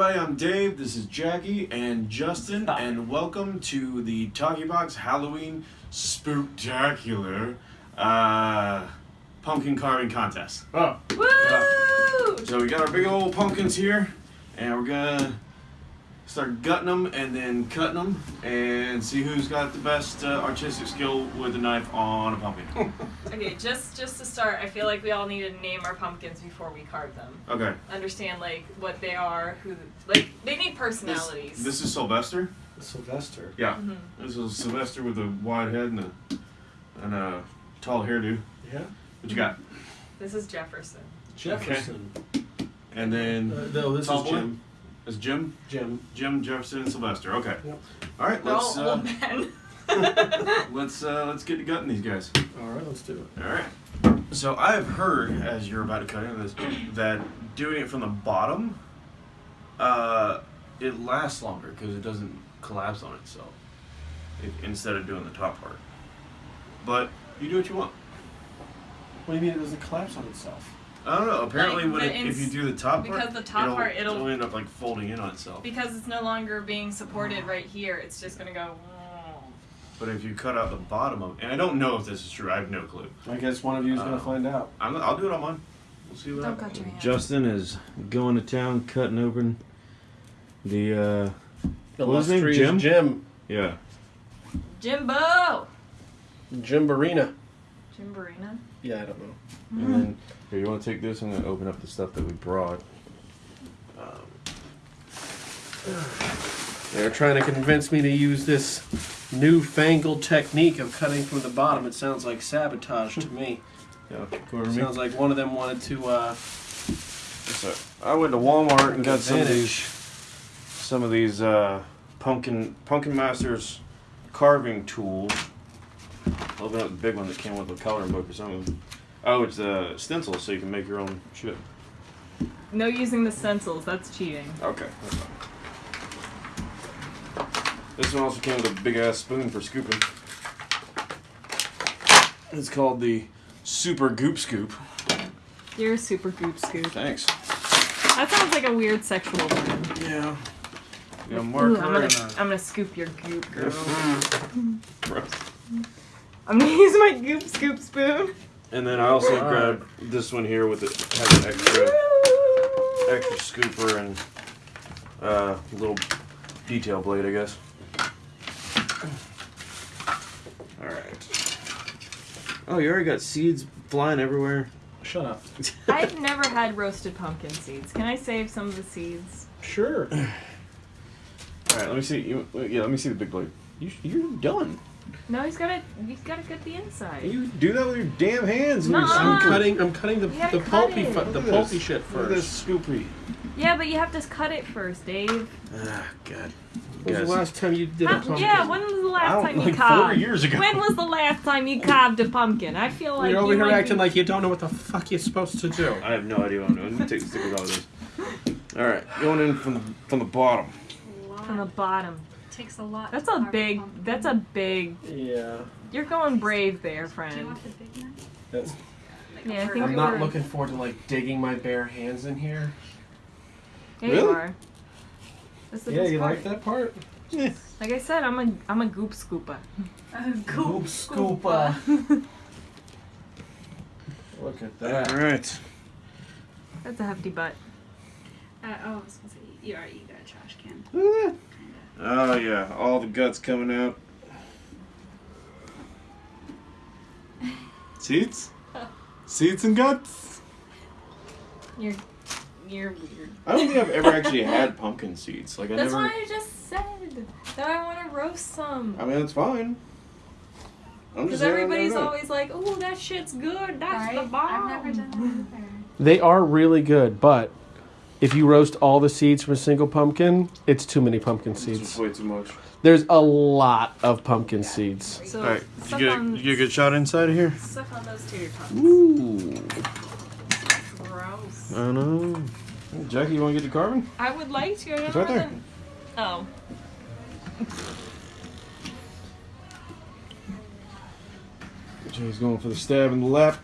everybody, I'm Dave, this is Jackie and Justin, Hi. and welcome to the Talkie Box Halloween Spooktacular uh, Pumpkin Carving Contest. Oh, Woo! So we got our big old pumpkins here, and we're gonna start gutting them and then cutting them and see who's got the best uh, artistic skill with a knife on a pumpkin. Okay, just just to start, I feel like we all need to name our pumpkins before we carve them. Okay, Understand like what they are, who like they need personalities. this is Sylvester. Sylvester. Yeah, Mhm. this is Sylvester with a wide head and a, and a tall hairdo. Yeah. What you got? This is Jefferson. Jefferson. And then Uh, no, this tall is boy? Jim. Is Jim? Jim. Jim Jefferson and Sylvester. Okay. Yep. All right. Let's all uh, old let's uh, let's get to gutting these guys. All right, let's do it. All right. So I've heard, as you're about to cut into this, that doing it from the bottom, uh, it lasts longer because it doesn't collapse on itself, if, instead of doing the top part. But you do what you want. What do you mean it doesn't collapse on itself? I don't know. Apparently, Like when it, if you do the top part, because the top part, it'll- end up like folding in on itself. because it's no longer being supported right here. It's just gonna go. But if you cut out the bottom of, and I don't know if this is true. I have no clue. I guess one of you is Uh, gonna find out. I'm, I'll do it on mine. We'll see what Don't happens. cut your hand. Justin is going to town, cutting open the. uh The what was his name, illustrious Jim? Jim. Yeah. Jimbo. Jim Barina. Jim Barina. Yeah, I don't know. And then here, you want to take this? I'm gonna open up the stuff that we brought. Um, They're trying to convince me to use this newfangled technique of cutting from the bottom. It sounds like sabotage to me. yeah, go. Sounds like one of them wanted to. uh... So I went to Walmart and got some of these, some of these uh, pumpkin pumpkin masters carving tools. Open up the big one that came with a coloring book or something. Oh, it's uh, a stencil, so you can make your own shit. No using the stencils. That's cheating. Okay. This one also came with a big ass spoon for scooping. It's called the Super Goop Scoop. You're a super goop scoop. Thanks. That sounds like a weird sexual word. Yeah. Yeah, Ooh, I'm gonna. I'm gonna scoop your goop, girl. Gross. I'm gonna use my goop scoop spoon. And then I also Alright. grabbed this one here with it has an extra extra scooper and uh, little detail blade, I guess. All right. Oh, you already got seeds flying everywhere. Shut up. I've never had roasted pumpkin seeds. Can I save some of the seeds? Sure. All right, let me see. You, yeah, let me see the big blade. You, you're done. No, he's gotta. He's gotta cut the inside. You do that with your damn hands. and your Nuh-uh. I'm cutting. I'm cutting the the pulpy it. the pulpy this. shit Look at this first. scoopy. Yeah, but you have to cut it first, Dave. Ah, God. When was the last time you did a pumpkin? yeah, when was the I last don't- time you like four years ago. When was the last time you carved a pumpkin? I feel like You're over you here acting be- like you don't know what the fuck you're supposed to do. I have no idea what I'm doing. Let me take the stickers out of this. All right, going in from from the bottom. from the bottom. Takes a lot. That's to a big. pumpkin. That's a big. Yeah. You're going brave there, Do you friend. want the big knife? That's, Like Yeah, a I think? I'm not were- looking forward to like digging my bare hands in here. Yeah, you Really? are. That's the Yeah, best you part. like that part? Like I said, I'm a I'm a goop scooper. Uh, Goop scooper. Look at that. All right. That's a hefty butt. Uh, oh, I was gonna say you already you got a trash can. Oh yeah, all the guts coming out. Seeds? Seeds and guts? You're you're weird. I don't think I've ever actually had pumpkin seeds. Like I That's never. what I just said. That I want to roast some. I mean, that's fine. Because just saying I've everybody's never done it. always like, "Oh, that shit's good. That's the bomb." I've never done that either. They are really good, but if you roast all the seeds from a single pumpkin, it's too many pumpkin seeds. just way too much. The's a lot of pumpkin seeds. So All right, did you get, on, did you get a good shot inside of here? suck on those tater tots. Ooh. Gross. I know. Jackie, you want to get the carving? I would like to. I It's right there. than- Oh. Jackie's going for the stab in the lap.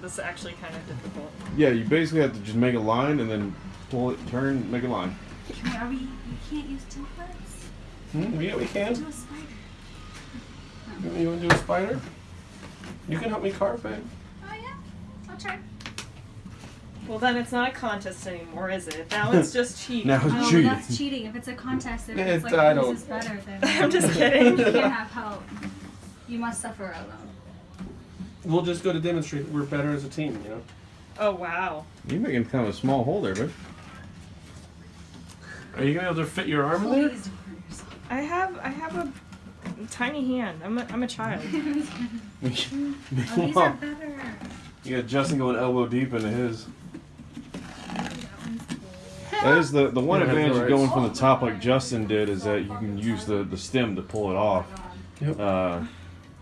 Oh my god, this is actually kind of difficult. Yeah, you basically have to just make a line and then pull it, turn, make a line. Can we, are we, you can't use templates? Hmm? Yeah, we can. Do a spider. You want to do a spider? You can help me carve, it. Oh yeah, I'll try. Well, then it's not a contest anymore, is it? Now it's just cheating. Now Oh, it's well, cheating. that's cheating. If it's a contest, if It- it's like I whose don't- is better, then I'm just kidding. you can't have help. You must suffer alone. We'll just go to demonstrate that we're better as a team, you know? Oh wow. You're making kind of a small hole there, but Are you going to be able to fit your arm in there? Please don't hurt yourself. I have I have a tiny hand. I'm a, I'm a child. Oh, these are better. you got Justin going elbow deep into his. That. That is the the one Yeah, advantage of going from the top like Justin did is that you can use the the stem to pull it off. Yep. Uh,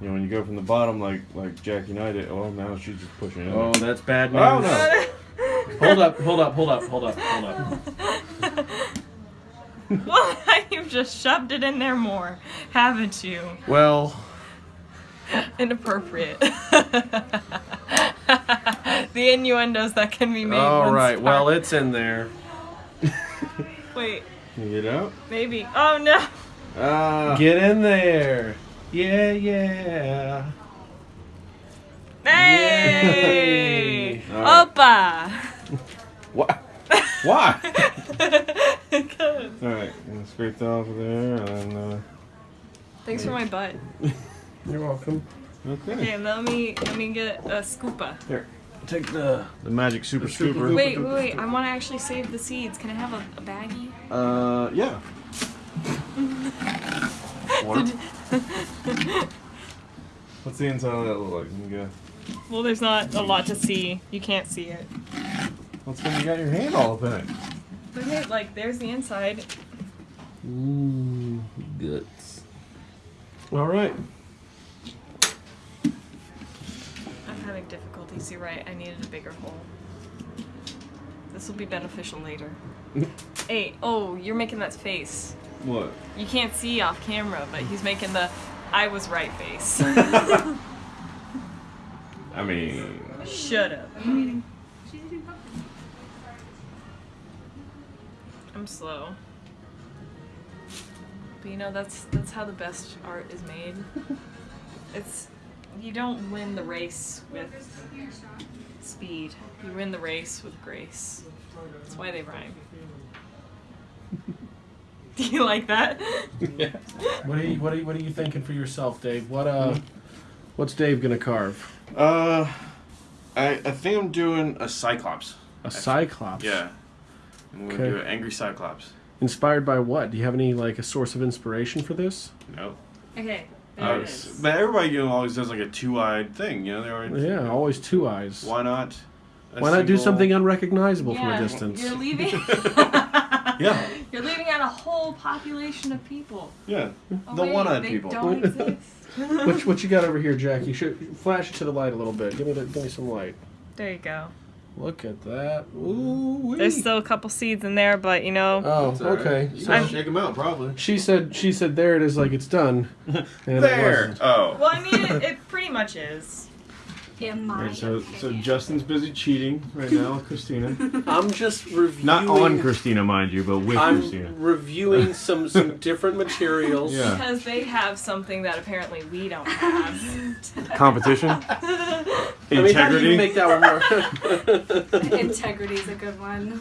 you know, when you go from the bottom like like Jackie and I did, well now she's just pushing it. Oh, that's bad news. Oh, no. Hold up, hold up, hold up, hold up, hold up. well, you've just shoved it in there more, haven't you? Well, Inappropriate. the innuendos that can be made. all once Well, it's in there. wait, Can you get out? maybe. Oh no. Ah. Get in there. Yeah, yeah. Hey! Yay. Alright. Opa! What? Why? Good. All right, and scrape that off of there, and uh, Thanks for my butt. You're welcome. okay. Okay, let me let me get a scoopa. Here, take the. The magic super The super scooper. Wait, wait, wait. I want to actually save the seeds. Can I have a, a baggie? Uh, yeah. What? What's the inside of that look like? Let me go. Well, there's not a lot to see. You can't see it. What's when you got your hand all up in it? Okay, like there's the inside. Ooh, guts. All right. I'm having difficulties. You're right. I needed a bigger hole. This will be beneficial later. hey, oh, you're making that face. What? You can't see off camera, but he's making the I was right face. I mean, Shut up. She's eating pumpkin. I'm slow. But you know that's that's how the best art is made. It's you don't win the race with speed. You win the race with grace. That's why they rhyme. Do you like that? yeah. What are you What are you, What are you thinking for yourself, Dave? What uh, what's Dave gonna carve? Uh, I I think I'm doing a cyclops. A cyclops. Yeah. I'm gonna Okay. do an angry cyclops. Inspired by what? Do you have any like a source of inspiration for this? No. Okay, Uh, but everybody you know always does like a two-eyed thing. You know they already. Yeah, always two eyes. Why not? Why not do something unrecognizable from a distance? You're leaving. Yeah. You're leaving out a whole population of people. Yeah. Oh, The wait, one-eyed they people. Don't exist. what, what you got over here, Jackie? Should flash it to the light a little bit. Give me the, give me some light. There you go. Look at that. Ooh. There's still a couple seeds in there, but you know. Oh, It's all right. okay. You So can shake them out, probably. she said she said there it is like it's done. And it There. wasn't. Oh. Well, I mean, it, it pretty much is. In my Alright, so so. Justin's busy cheating right now with Christina. I'm just reviewing. Not on Christina, mind you, but with I'm Christina. reviewing some some different materials. Yeah. Because they have something that apparently we don't have. Competition. I mean, how do Integrity. you make that one more? Integrity is a good one.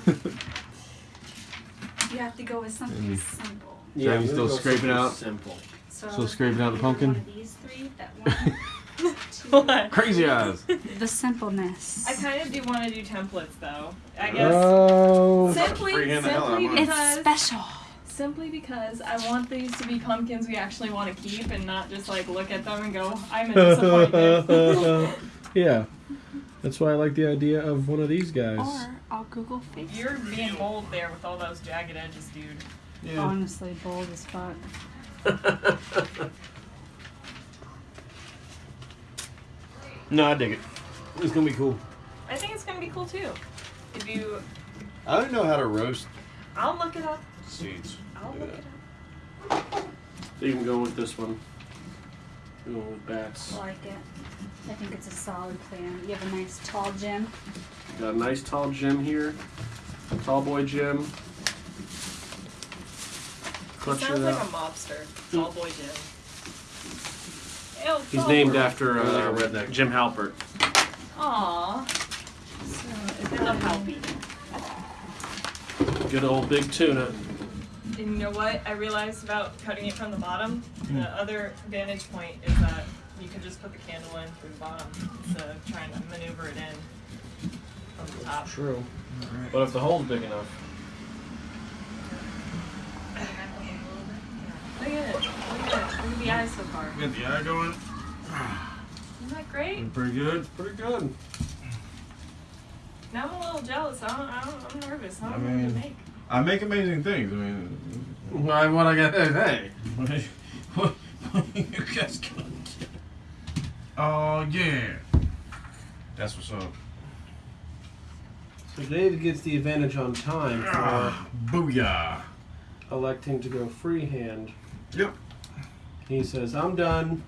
You have to go with something Mm. simple. Yeah, you I'm still scraping out? Simple. So, Still scraping out the pumpkin? One of these three, that one, two, What? Crazy eyes. the simpleness. I kind of do want to do templates, though. I guess Oh. simply, freehand the hell out of simply mine. it's because, special. simply because I want these to be pumpkins we actually want to keep, and not just like look at them and go, I'm a disappointment. yeah. That's why I like the idea of one of these guys. Or I'll Google face. You're being bold there with all those jagged edges, dude. Yeah. honestly bold as fuck. No, I dig it. It's gonna be cool. I think it's gonna be cool too. If you, I don't know how to roast I'll look it up. seeds. I'll Do look that. it up. So You can go with this one. Go with bats. I like it. I think it's a solid plan. You have a nice tall gem. Got a nice tall gem here. Tall boy Jim. He Clutch sounds it like a out. mobster. Tall boy Jim. Ew, He's named boy. after Like a uh, redneck. Jim Halpert. Aww. So, it's a helpy. Good old big tuna. And you know what I realized about cutting it from the bottom? The other vantage point is that you can just put the candle in through the bottom instead of trying to maneuver it in from the top. True. But if the hole's big enough. Look at it. Look at it. Look at the eyes so far. Get the eye going. Isn't that great? Pretty good. Pretty good. Now I'm a little jealous. I don't, I don't, I'm nervous. I don't I know what mean- to make. I make amazing things. I mean, Why, what I got to say? what, what you guys gonna get? Oh yeah. That's what's up. So Dave gets the advantage on time for Ah, booyah. electing to go freehand. Yep. He says, I'm done.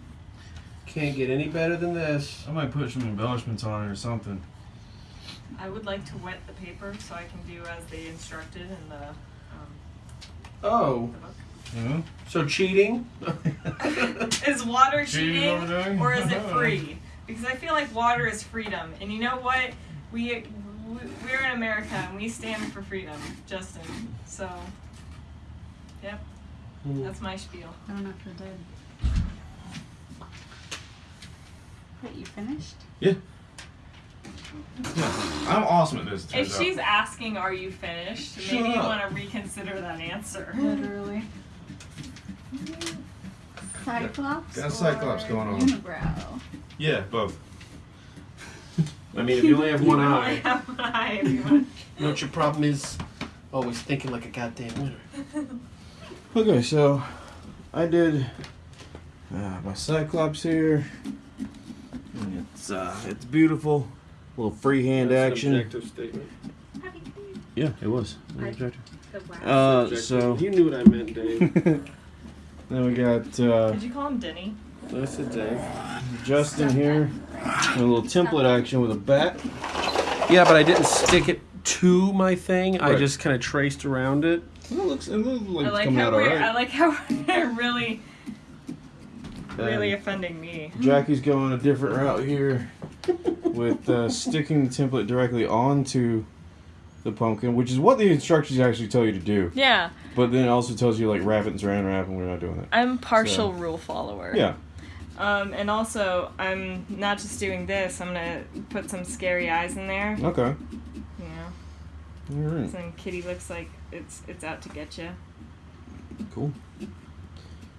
Can't get any better than this. I might put some embellishments on it or something. I would like to wet the paper so I can do as they instructed in the, um, Oh, the book. You know? so cheating? Is water Cheating cheating or is it free? Because I feel like water is freedom, and you know what? We we- we're in America and we stand for freedom, Justin. So, yep, Hmm. that's my spiel. I don't know if you're dead. Wait, you finished? Yeah. I'm awesome at this. If turns out. she's asking, "Are you finished?" Shut maybe you up. want to reconsider that answer. Literally. Cyclops. Got Cyclops or going on. Unibrow. Yeah, both. I mean, if you only have one You only eye, have one eye if you want. you know what your problem is? Always thinking like a goddamn winner. Okay, so I did uh, my Cyclops here. And it's uh, it's beautiful. little freehand That's action. objective statement. Yeah, it was. I- The. Uh, so You knew what I meant, Dave. then we got uh, Did you call him Denny? That's it, Dave. Justin here. A little template action with a bat. Yeah, but I didn't stick it to my thing. I just kind of traced around it. It looks, it looks like I like how we're. I like how we're really, really And offending me. Jackie's going a different route here with uh, sticking the template directly onto the pumpkin, which is what the instructions actually tell you to do. Yeah, But then it also tells you like wrap it and saran wrap, and we're not doing that. I'm partial So- rule follower. Yeah. Um, and also, I'm not just doing this. I'm gonna put some scary eyes in there. Okay. You know, All right. some kitty looks like it's it's out to get you. Cool.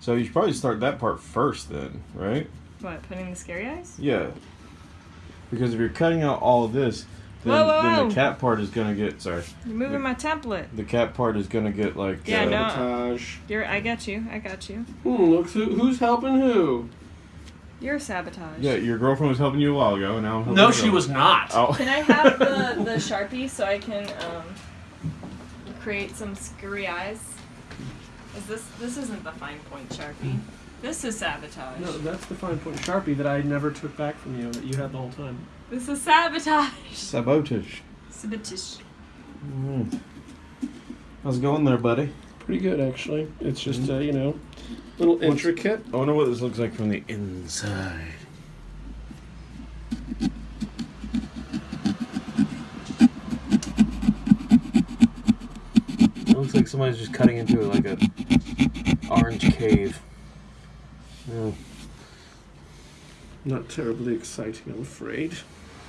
So you should probably start that part first, then, right? What? Putting the scary eyes? Yeah. Because if you're cutting out all of this, then, Whoa, whoa, then whoa. the cat part is gonna get sorry. You're moving The- my template. The cat part is gonna get like Yeah, uh, no. You're. I got you. I got you. Hmm, look who, who's helping who. You're sabotage. Yeah, your girlfriend was helping you a while ago, and now I'm No, she was not. Oh. Can I have the the sharpie so I can um, create some scary eyes? Is this this isn't the fine point sharpie? This is sabotage. No, that's the fine point sharpie that I never took back from you that you had the whole time. This is sabotage. Sabotage. Sabotage. Mm. How's it going there, buddy? Pretty good, actually. It's just, uh, you know, a little What's- intricate. I wonder what this looks like from the inside. It looks like somebody's just cutting into it like a orange cave. Yeah. Not terribly exciting, I'm afraid.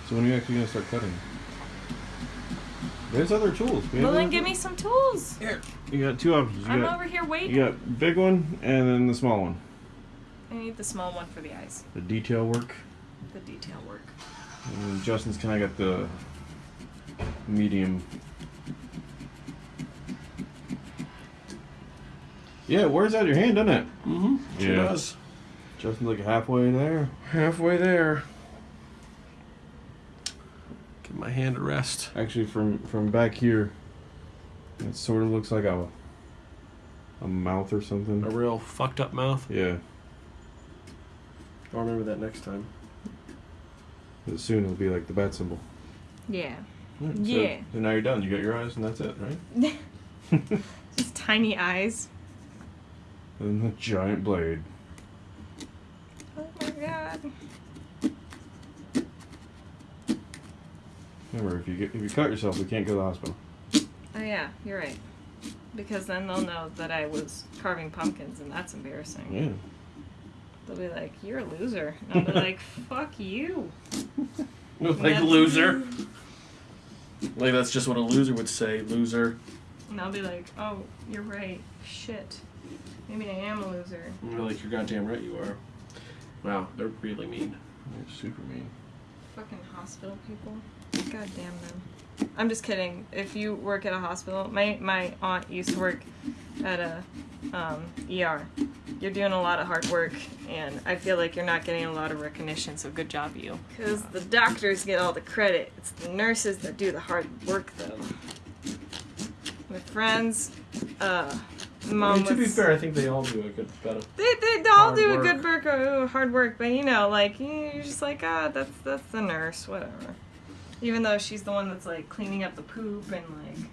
So when are you actually gonna start cutting? There's other tools. We Well, then give me some tools. tools. You got two options. You I'm got over here waiting. you got big one and then the small one. I need the small one for the eyes, The detail work. the detail work. And Justin's kind of got the medium. Yeah, it wears out your hand, doesn't it? Mm-hmm. Sure Yeah. does. Justin's like halfway there. Halfway there. Give my hand a rest. Actually, from from back here, it sort of looks like a a mouth or something. A real fucked up mouth. Yeah, I'll remember that next time. but soon it'll be like the bat symbol. Yeah. Hmm, so- Yeah. So, now you're done. You got your eyes, and that's it, right? Just tiny eyes. and the giant blade. Oh my god. Remember, if you get if you cut yourself, we can't go to the hospital. Oh yeah, you're right. Because then they'll know that I was carving pumpkins, and that's embarrassing. Yeah. They'll be like, "You're a loser," and I'll be like, "Fuck you." like That's- loser. Like that's just what a loser would say. Loser. And I'll be like, "Oh, you're right. Shit. Maybe I am a loser." And you're like, you're goddamn right you are. Wow, they're really mean. They're super mean. Fucking hospital people. God damn them. I'm just kidding. If you work at a hospital, my my aunt used to work at a um, ER. You're doing a lot of hard work, and I feel like you're not getting a lot of recognition. So good job, you. Because the doctors get all the credit. It's the nurses that do the hard work, though. My friends, uh, I mom mean, to be fair, I think they all do a good better. they, they all do a work. good work, uh, hard work, but you know, like you- you're just like, ah, that's that's the nurse, whatever. Even though she's the one that's like cleaning up the poop and like,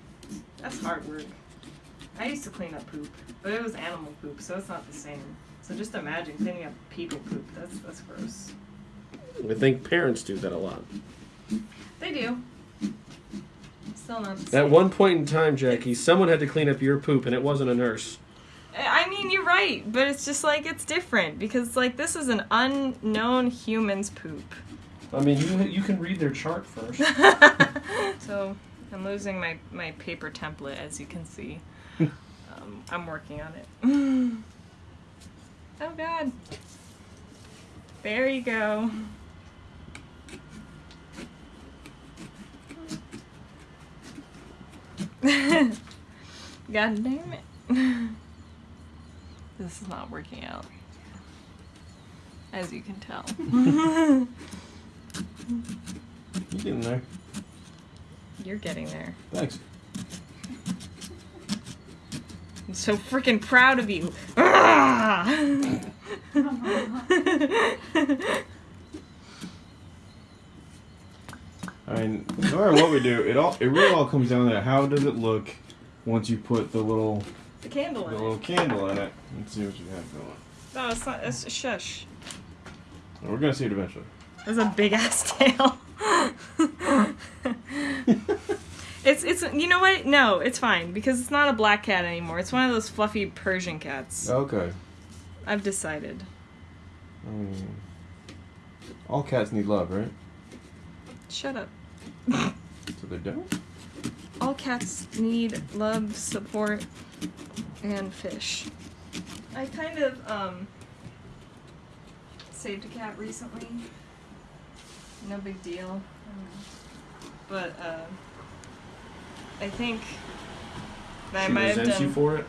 that's hard work. I used to clean up poop, but it was animal poop, so it's not the same. So just imagine cleaning up people poop. That's that's gross. I think parents do that a lot. They do. Still not the same. At one point in time, Jackie, someone had to clean up your poop, and it wasn't a nurse. Eh, I mean, you're right, but it's just like it's different because like this is an unknown human's poop. I mean, you you can read their chart first. so I'm losing my, my paper template, as you can see. um, I'm working on it. oh God. There you go. God damn it. this is not working out. As you can tell. You getting there? You're getting there. Thanks. I'm so freaking proud of you. I mean, no matter what we do, it all it really all comes down to how does it look once you put the little the candle the in little it. candle in it and see what you have going. No, it's not. It's shush. We're gonna see it eventually. There's a big ass tail. it's it's you know what? No, it's fine because it's not a black cat anymore. It's one of those fluffy Persian cats. Okay. I've decided. I mean, all cats need love, right? Shut up. So they don't. All cats need love, support, and fish. I kind of um saved a cat recently. No big deal. But uh I think that I might have done you for it.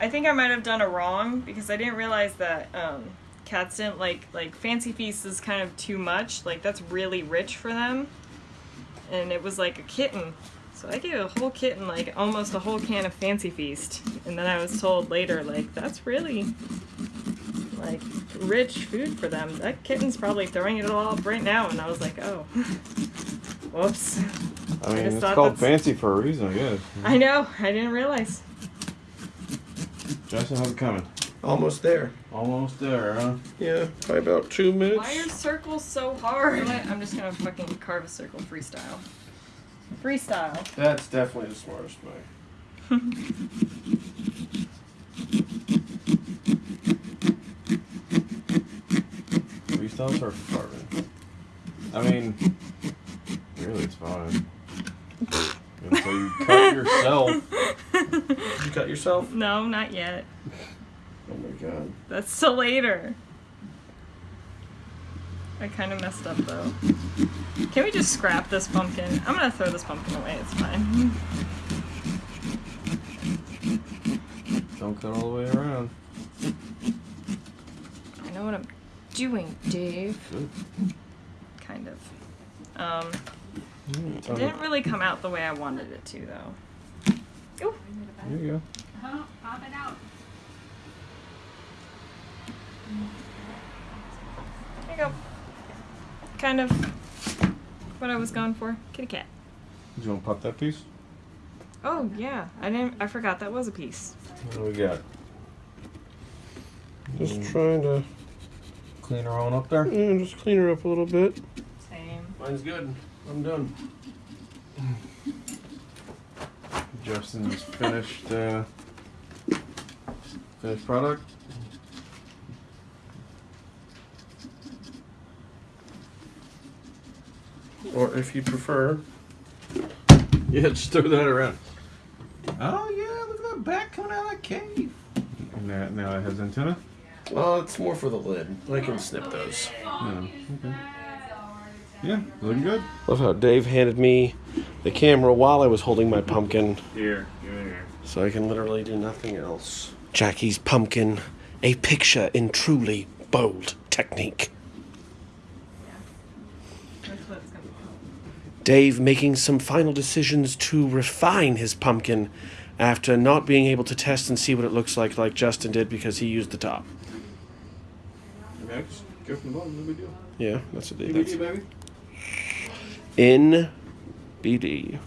I think I might have done a wrong because I didn't realize that um cats didn't like like fancy feast is kind of too much. Like that's really rich for them. And it was like a kitten. So I gave a whole kitten like almost a whole can of fancy feast. And then I was told later like that's really like rich food for them. That kitten's probably throwing it all up right now and I was like, "Oh. Whoops." I mean, just it's thought called that's- fancy for a reason, I guess. I know. I didn't realize. Justin, how's it coming? Almost there. Almost there, huh? Yeah, probably about two minutes. Why are circles so hard? You know what? I'm just gonna fucking carve a circle freestyle. Freestyle. That's definitely the smartest way. Freestyle or carving? I mean, really, it's fine. Until you cut yourself. Did you cut yourself? No, not yet. Oh my god. That's till later. I kind of messed up though. Can we just scrap this pumpkin? I'm gonna throw this pumpkin away. It's fine. Don't cut all the way around. I know what I'm doing, Dave. Good. Kind of. Um, it didn't really come out the way I wanted it to though. Ooh. There you go. Oh, pop it out. There you go. Kind of what I was going for. Kitty cat. you want to pop that piece? Oh yeah, I didn't. I forgot that was a piece. What do we got? Just trying to Clean her on up there. yeah, just clean her up a little bit. Same. Mine's good. I'm done. Justin's finished uh, finished product. Or if you prefer, Yeah, just throw that around. Oh yeah, look at that back coming out of that cave. And that now it has antenna. Well, it's more for the lid. I can snip those. Oh, okay. Yeah, looking good. Love how Dave handed me the camera while I was holding my pumpkin, Here, here. so I can literally do nothing else. Jackie's pumpkin, a picture in truly bold technique. That's what gonna be. Dave making some final decisions to refine his pumpkin after not being able to test and see what it looks like, like Justin did because he used the top. Max, go from the bottom, no big deal. Yeah, that's what they No big deal, baby. In BD.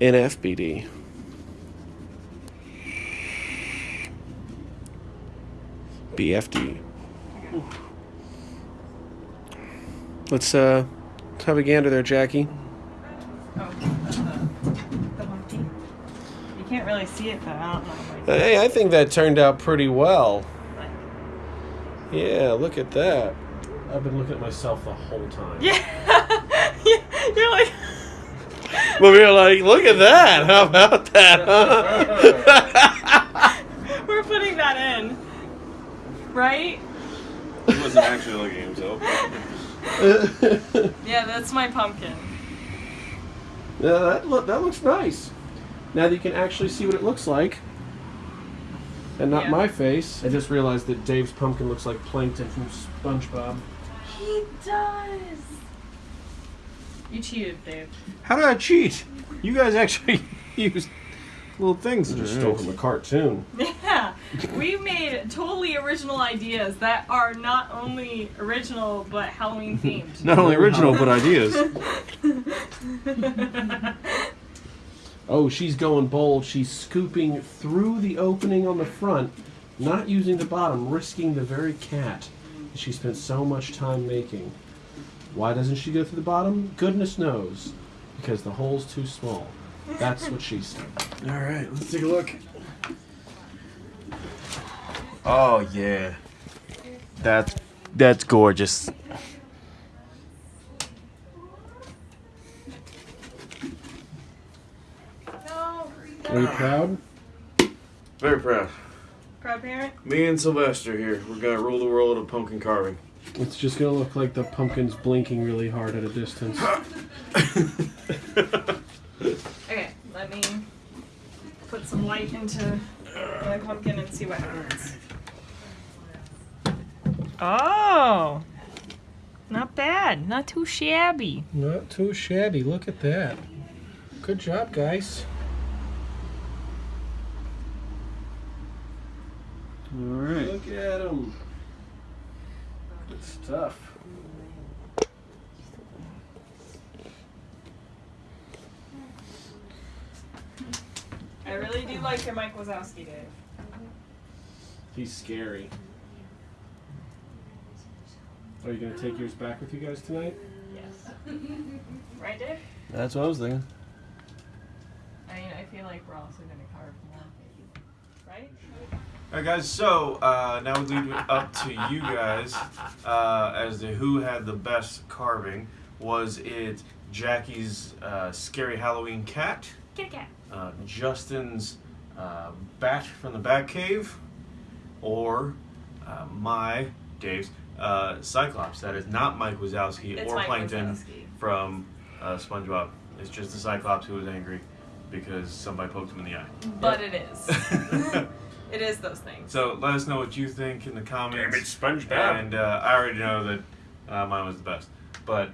NFBD. BFD. Let's uh let's have a gander there, Jackie. Oh, that's the, the monkey. You can't really see it, but I don't know. Hey, I think that turned out pretty well. Like, Yeah, look at that. I've been looking at myself the whole time. yeah, Yeah, you're like. But we were like, look at that. How about that? Huh? We're putting that in, right? He wasn't actually looking at himself. Yeah, that's my pumpkin. Yeah, that, look, that looks nice. Now that you can actually see what it looks like, and not Yeah. my face. I just realized that Dave's pumpkin looks like Plankton from SpongeBob. He does. You cheated, Dave. How did I cheat? You guys actually used little things. Just stole from a cartoon. Yeah, we made totally original ideas that are not only original but Halloween themed. Not only original, but ideas. Oh, she's going bold. She's scooping through the opening on the front, not using the bottom, risking the very cat she spent so much time making. Why doesn't she go through the bottom? Goodness knows. Because the hole's too small. That's what she said. All right, let's take a look. Oh yeah, that's that's gorgeous. No. Are you proud? Very proud. Proud parent? Me and Sylvester here. We're gonna rule the world of pumpkin carving. It's just gonna look like the pumpkin's blinking really hard at a distance. Okay, let me put some light into my pumpkin and see what happens. Oh, not bad. Not too shabby. Not too shabby. Look at that. Good job, guys. All right. Look at him. Good stuff. I really do like your Mike Wazowski, Dave. He's scary. Are you gonna take yours back with you guys tonight? Yes. right, Dave? That's what I was thinking. I mean, I feel like we're also gonna carve more, right? All right, guys. So uh, now we leave it up to you guys uh, as to who had the best carving. Was it Jackie's uh, scary Halloween cat, Kitty cat. uh, Justin's uh, bat from the Batcave, or uh, my Dave's uh, Cyclops? That is not Mike Wazowski It's or Mike Plankton Wazowski. from uh, SpongeBob. It's just the Cyclops who was angry because somebody poked him in the eye. But it is. it is those things. So let us know what you think in the comments. Damn it, SpongeBob. And uh, I already know that uh, mine was the best. But,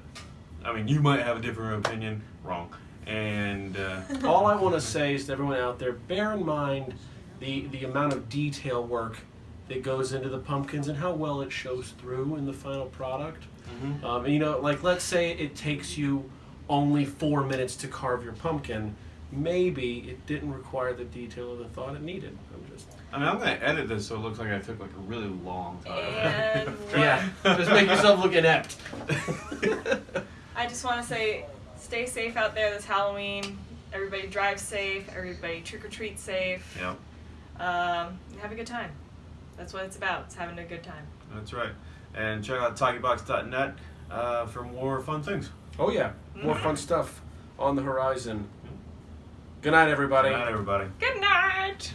I mean, you might have a different opinion. Wrong. And uh, All I want to say is to everyone out there, bear in mind the the amount of detail work that goes into the pumpkins and how well it shows through in the final product. Mhm. Um, and, you know, like let's say it takes you only four minutes to carve your pumpkin. Maybe it didn't require the detail of the thought it needed. I'm just I mean, I'm gonna edit this so it looks like I took like a really long time. Yeah, just make yourself look inept. I just want to say, stay safe out there this Halloween. Everybody drive safe. Everybody trick or treat safe. Yep, Um, have a good time. That's what it's about. It's having a good time. that's right. And check out talkiebox.net uh, for more fun things. Oh yeah, more fun stuff on the horizon. Good night, everybody. Good night, everybody. Good night.